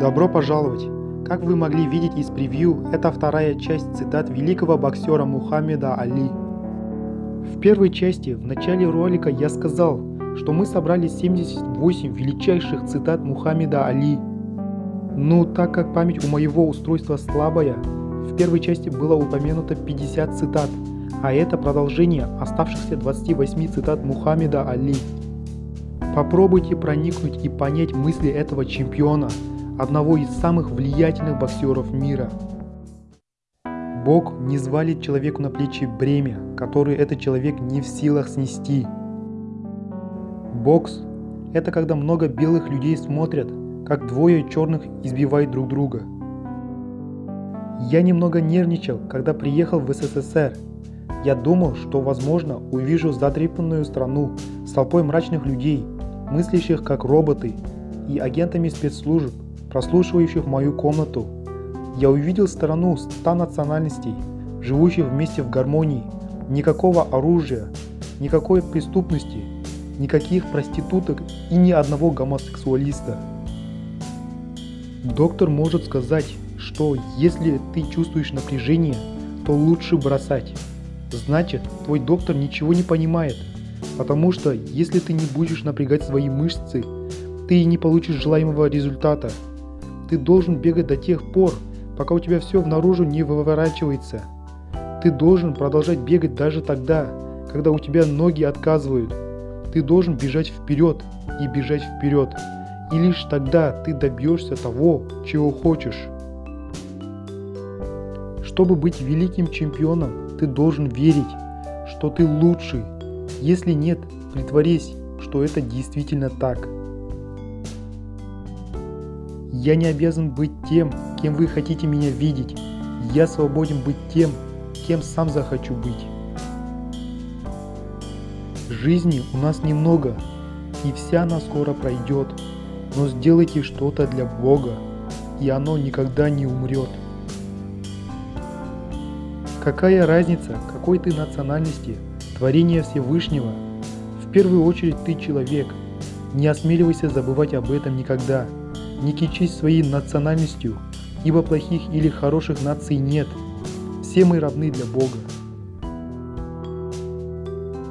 Добро пожаловать! Как вы могли видеть из превью, это вторая часть цитат великого боксера Мухаммеда Али. В первой части, в начале ролика я сказал, что мы собрали 78 величайших цитат Мухаммеда Али. Но так как память у моего устройства слабая, в первой части было упомянуто 50 цитат, а это продолжение оставшихся 28 цитат Мухаммеда Али. Попробуйте проникнуть и понять мысли этого чемпиона – одного из самых влиятельных боксеров мира. Бог не звалит человеку на плечи бремя, которое этот человек не в силах снести. Бокс – это когда много белых людей смотрят, как двое черных избивают друг друга. Я немного нервничал, когда приехал в СССР. Я думал, что возможно увижу задрипанную страну с толпой мрачных людей, мыслящих как роботы и агентами спецслужб, прослушивающих мою комнату. Я увидел сторону ста национальностей, живущих вместе в гармонии, никакого оружия, никакой преступности, никаких проституток и ни одного гомосексуалиста. Доктор может сказать, что если ты чувствуешь напряжение, то лучше бросать. Значит, твой доктор ничего не понимает, потому что если ты не будешь напрягать свои мышцы, ты не получишь желаемого результата. Ты должен бегать до тех пор, пока у тебя все внаружи не выворачивается. Ты должен продолжать бегать даже тогда, когда у тебя ноги отказывают. Ты должен бежать вперед и бежать вперед. И лишь тогда ты добьешься того, чего хочешь. Чтобы быть великим чемпионом, ты должен верить, что ты лучший. Если нет, притворись, что это действительно так. Я не обязан быть тем, кем вы хотите меня видеть. Я свободен быть тем, кем сам захочу быть. Жизни у нас немного, и вся она скоро пройдет. Но сделайте что-то для Бога, и оно никогда не умрет. Какая разница, какой ты национальности, творение Всевышнего? В первую очередь ты человек. Не осмеливайся забывать об этом никогда. Не кичись своей национальностью, ибо плохих или хороших наций нет. Все мы равны для Бога.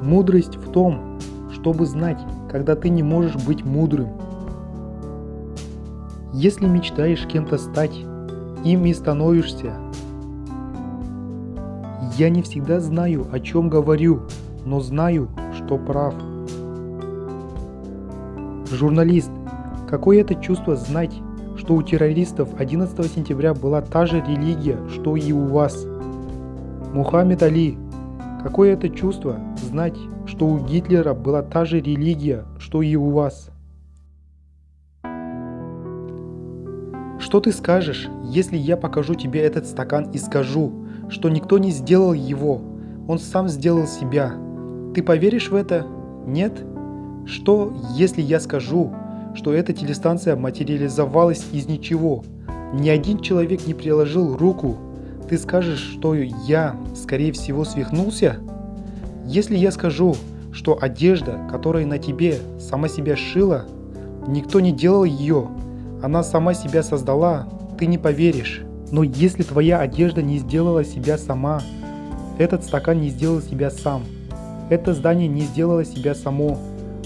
Мудрость в том, чтобы знать, когда ты не можешь быть мудрым. Если мечтаешь кем-то стать, им и становишься. Я не всегда знаю, о чем говорю, но знаю, что прав. Журналист, Какое это чувство знать, что у террористов 11 сентября была та же религия, что и у вас? Мухаммед Али. Какое это чувство знать, что у Гитлера была та же религия, что и у вас? Что ты скажешь, если я покажу тебе этот стакан и скажу, что никто не сделал его, он сам сделал себя? Ты поверишь в это? Нет? Что, если я скажу, что эта телестанция материализовалась из ничего. Ни один человек не приложил руку. Ты скажешь, что я, скорее всего, свихнулся? Если я скажу, что одежда, которая на тебе, сама себя шила, никто не делал ее, она сама себя создала, ты не поверишь. Но если твоя одежда не сделала себя сама, этот стакан не сделал себя сам, это здание не сделало себя само,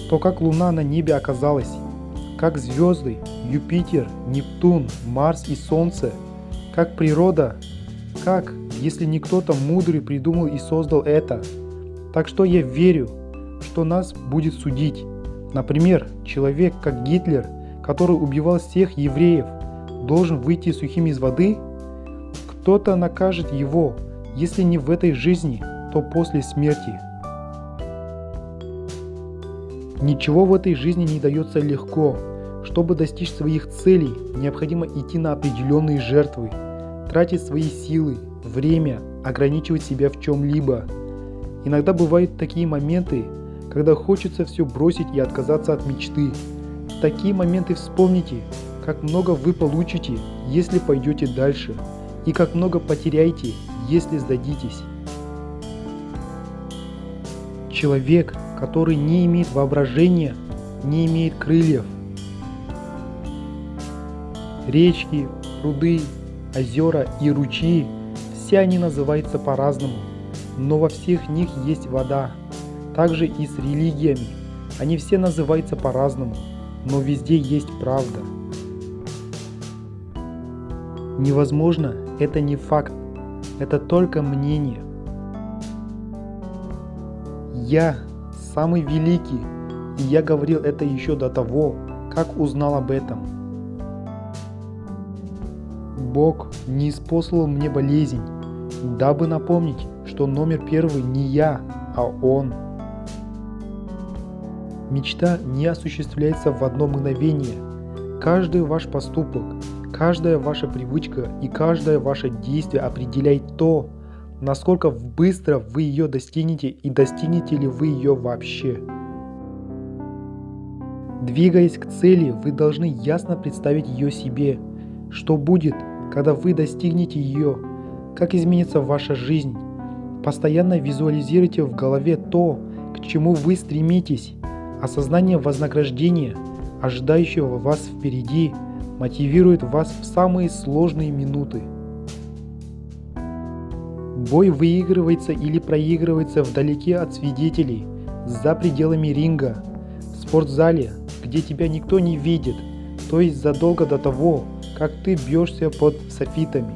то как луна на небе оказалась, как звезды, Юпитер, Нептун, Марс и Солнце, как природа, как, если не кто-то мудрый придумал и создал это. Так что я верю, что нас будет судить. Например, человек, как Гитлер, который убивал всех евреев, должен выйти сухим из воды? Кто-то накажет его, если не в этой жизни, то после смерти. Ничего в этой жизни не дается легко. Чтобы достичь своих целей, необходимо идти на определенные жертвы, тратить свои силы, время, ограничивать себя в чем-либо. Иногда бывают такие моменты, когда хочется все бросить и отказаться от мечты. В такие моменты вспомните, как много вы получите, если пойдете дальше, и как много потеряете, если сдадитесь. Человек, который не имеет воображения, не имеет крыльев. Речки, пруды, озера и ручьи – все они называются по-разному, но во всех них есть вода. Также и с религиями. Они все называются по-разному, но везде есть правда. Невозможно – это не факт, это только мнение. Я самый великий, и я говорил это еще до того, как узнал об этом. Бог не испослал мне болезнь, дабы напомнить, что номер первый не я, а Он. Мечта не осуществляется в одно мгновение. Каждый ваш поступок, каждая ваша привычка и каждое ваше действие определяет то, насколько быстро вы ее достигнете и достигнете ли вы ее вообще. Двигаясь к цели, вы должны ясно представить ее себе, что будет, когда вы достигнете ее, как изменится ваша жизнь. Постоянно визуализируйте в голове то, к чему вы стремитесь. Осознание вознаграждения, ожидающего вас впереди, мотивирует вас в самые сложные минуты. Бой выигрывается или проигрывается вдалеке от свидетелей, за пределами ринга, в спортзале, где тебя никто не видит, то есть задолго до того, как ты бьешься под софитами.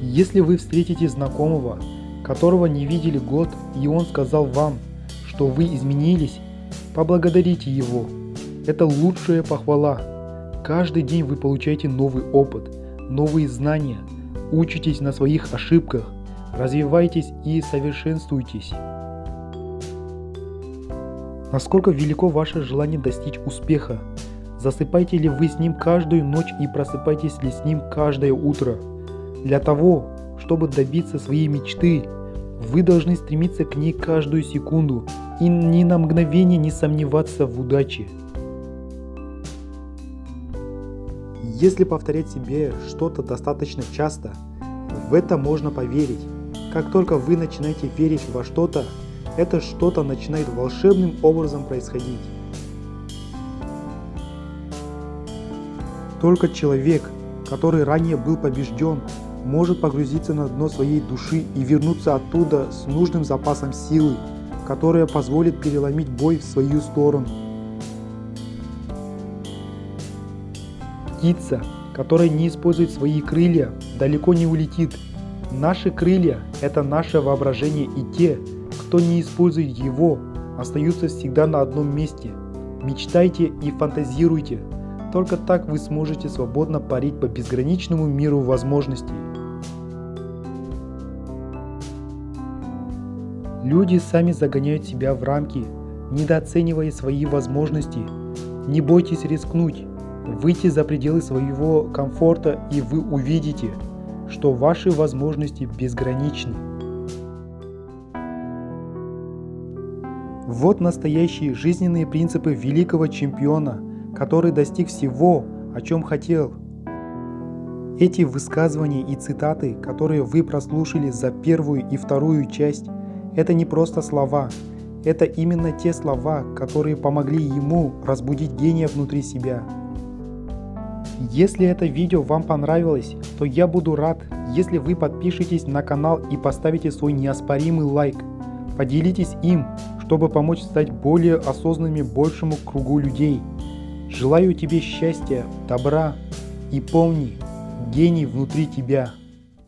Если вы встретите знакомого, которого не видели год, и он сказал вам, что вы изменились, поблагодарите его. Это лучшая похвала. Каждый день вы получаете новый опыт, новые знания – Учитесь на своих ошибках, развивайтесь и совершенствуйтесь. Насколько велико ваше желание достичь успеха? Засыпаете ли вы с ним каждую ночь и просыпаетесь ли с ним каждое утро? Для того, чтобы добиться своей мечты, вы должны стремиться к ней каждую секунду и ни на мгновение не сомневаться в удаче. Если повторять себе что-то достаточно часто, в это можно поверить. Как только вы начинаете верить во что-то, это что-то начинает волшебным образом происходить. Только человек, который ранее был побежден, может погрузиться на дно своей души и вернуться оттуда с нужным запасом силы, которая позволит переломить бой в свою сторону. Птица, которая не использует свои крылья, далеко не улетит. Наши крылья – это наше воображение и те, кто не использует его, остаются всегда на одном месте. Мечтайте и фантазируйте. Только так вы сможете свободно парить по безграничному миру возможностей. Люди сами загоняют себя в рамки, недооценивая свои возможности. Не бойтесь рискнуть. Выйти за пределы своего комфорта и вы увидите, что ваши возможности безграничны. Вот настоящие жизненные принципы великого чемпиона, который достиг всего, о чем хотел. Эти высказывания и цитаты, которые вы прослушали за первую и вторую часть, это не просто слова, это именно те слова, которые помогли ему разбудить гения внутри себя. Если это видео вам понравилось, то я буду рад, если вы подпишитесь на канал и поставите свой неоспоримый лайк. Поделитесь им, чтобы помочь стать более осознанными большему кругу людей. Желаю тебе счастья, добра и помни, гений внутри тебя.